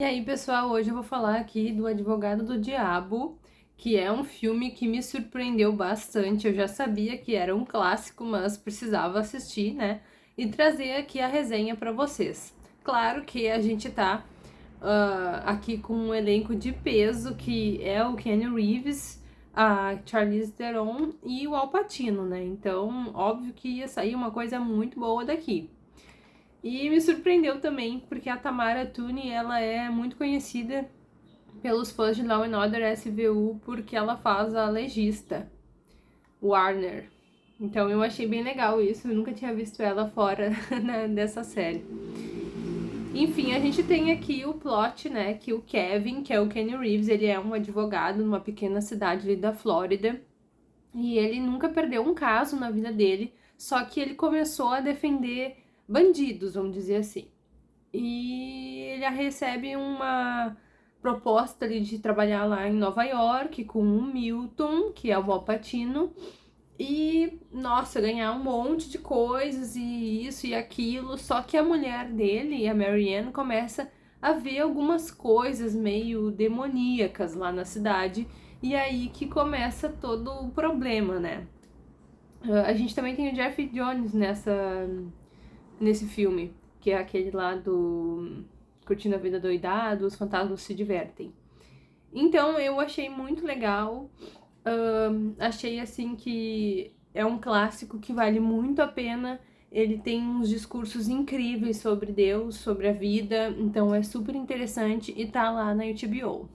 E aí, pessoal, hoje eu vou falar aqui do Advogado do Diabo, que é um filme que me surpreendeu bastante. Eu já sabia que era um clássico, mas precisava assistir, né? E trazer aqui a resenha para vocês. Claro que a gente tá uh, aqui com um elenco de peso, que é o Kenny Reeves, a Charlize Theron e o Al Pacino, né? Então, óbvio que ia sair uma coisa muito boa daqui. E me surpreendeu também, porque a Tamara Tune, ela é muito conhecida pelos fãs de Law and Order SVU, porque ela faz a legista, Warner. Então eu achei bem legal isso, eu nunca tinha visto ela fora né, dessa série. Enfim, a gente tem aqui o plot, né, que o Kevin, que é o Kenny Reeves, ele é um advogado numa pequena cidade ali da Flórida, e ele nunca perdeu um caso na vida dele, só que ele começou a defender bandidos, vamos dizer assim. E ele recebe uma proposta ali de trabalhar lá em Nova York com o Milton, que é o Valpatino, e, nossa, ganhar um monte de coisas e isso e aquilo, só que a mulher dele, a Marianne, começa a ver algumas coisas meio demoníacas lá na cidade, e aí que começa todo o problema, né? A gente também tem o Jeff Jones nessa, nesse filme, que é aquele lá do Curtindo a Vida Doidado, Os Fantasmas Se Divertem. Então eu achei muito legal, uh, achei assim que é um clássico que vale muito a pena, ele tem uns discursos incríveis sobre Deus, sobre a vida, então é super interessante e tá lá na HBO.